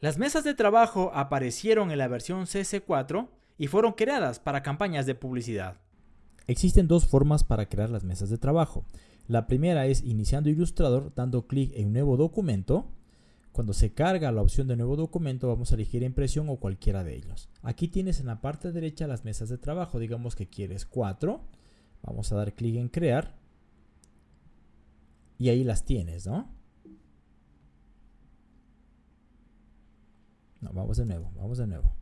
Las mesas de trabajo aparecieron en la versión CS4 y fueron creadas para campañas de publicidad. Existen dos formas para crear las mesas de trabajo. La primera es iniciando Illustrator dando clic en Nuevo documento. Cuando se carga la opción de Nuevo documento vamos a elegir impresión o cualquiera de ellos. Aquí tienes en la parte derecha las mesas de trabajo. Digamos que quieres cuatro. Vamos a dar clic en Crear. Y ahí las tienes, ¿no? No, vamos de nuevo, vamos de nuevo.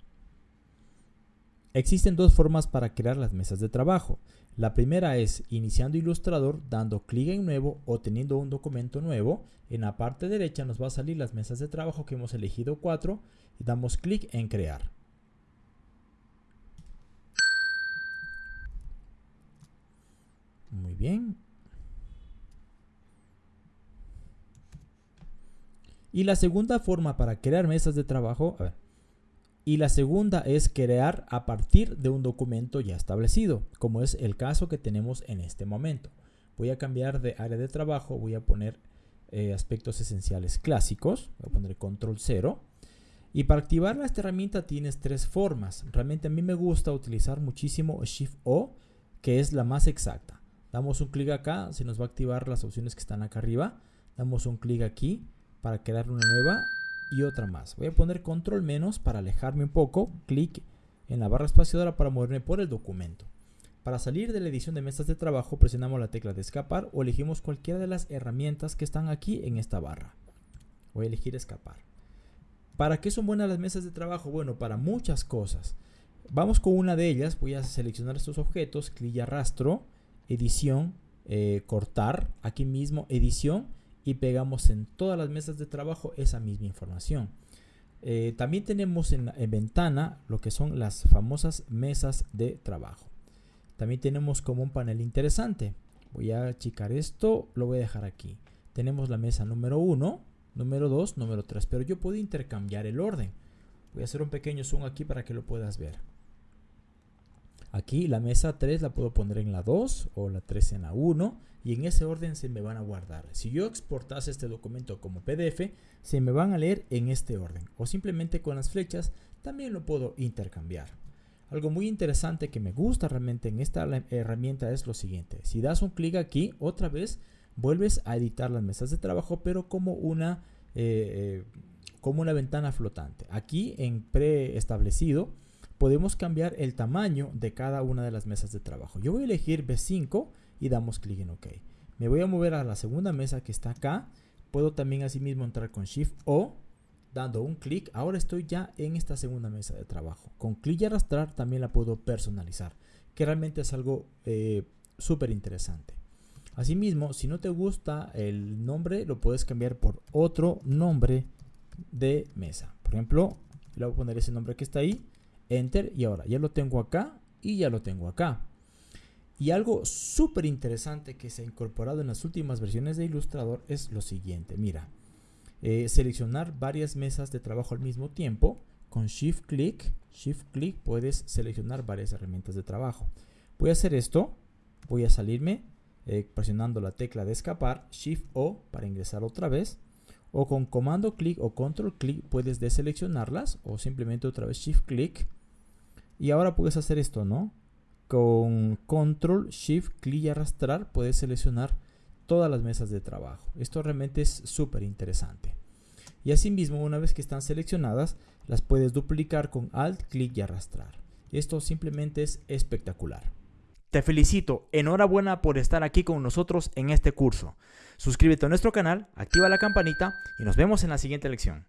Existen dos formas para crear las mesas de trabajo. La primera es iniciando Illustrator, dando clic en nuevo o teniendo un documento nuevo. En la parte derecha nos va a salir las mesas de trabajo que hemos elegido 4 y damos clic en crear. Muy bien, Y la segunda forma para crear mesas de trabajo, y la segunda es crear a partir de un documento ya establecido, como es el caso que tenemos en este momento. Voy a cambiar de área de trabajo, voy a poner eh, aspectos esenciales clásicos, voy a poner control 0. Y para activar esta herramienta tienes tres formas. Realmente a mí me gusta utilizar muchísimo Shift O, que es la más exacta. Damos un clic acá, se nos va a activar las opciones que están acá arriba. Damos un clic aquí para crear una nueva y otra más. Voy a poner control menos para alejarme un poco, clic en la barra espaciadora para moverme por el documento. Para salir de la edición de mesas de trabajo presionamos la tecla de escapar o elegimos cualquiera de las herramientas que están aquí en esta barra. Voy a elegir escapar. ¿Para qué son buenas las mesas de trabajo? Bueno, para muchas cosas. Vamos con una de ellas, voy a seleccionar estos objetos, clic y arrastro, edición, eh, cortar, aquí mismo edición y pegamos en todas las mesas de trabajo esa misma información. Eh, también tenemos en, en, ventana lo que son las famosas mesas de trabajo. También tenemos como un panel interesante. Voy a achicar esto, lo voy a dejar aquí. Tenemos la mesa número 1, número 2, número 3, pero yo puedo intercambiar el orden. Voy a hacer un pequeño zoom aquí para que lo puedas ver. Aquí la mesa 3 la puedo poner en la 2 o la 3 en la 1 y en ese orden se me van a guardar. Si yo exportase este documento como PDF, se me van a leer en este orden o simplemente con las flechas también lo puedo intercambiar. Algo muy interesante que me gusta realmente en esta herramienta es lo siguiente. Si das un clic aquí, otra vez vuelves a editar las mesas de trabajo, pero como una, eh, eh, como una ventana flotante. Aquí en preestablecido podemos cambiar el tamaño de cada una de las mesas de trabajo. Yo voy a elegir B5 y damos clic en OK. Me voy a mover a la segunda mesa que está acá. Puedo también asimismo entrar con Shift O, dando un clic. Ahora estoy ya en esta segunda mesa de trabajo. Con clic y arrastrar también la puedo personalizar, que realmente es algo eh, súper interesante. Asimismo, si no te gusta el nombre, lo puedes cambiar por otro nombre de mesa. Por ejemplo, le voy a poner ese nombre que está ahí Enter y ahora ya lo tengo acá y ya lo tengo acá. Y algo súper interesante que se ha incorporado en las últimas versiones de Illustrator es lo siguiente. Mira, eh, seleccionar varias mesas de trabajo al mismo tiempo. Con Shift Click, Shift Click puedes seleccionar varias herramientas de trabajo. Voy a hacer esto. Voy a salirme eh, presionando la tecla de escapar, Shift O para ingresar otra vez o con comando clic o control clic puedes deseleccionarlas o simplemente otra vez shift clic. Y ahora puedes hacer esto no con control shift clic y arrastrar puedes seleccionar todas las mesas de trabajo. Esto realmente es súper interesante. Y asimismo una vez que están seleccionadas las puedes duplicar con alt clic y arrastrar. Esto simplemente es espectacular te felicito, enhorabuena por estar aquí con nosotros en este curso. Suscríbete a nuestro canal, activa la campanita y nos vemos en la siguiente lección.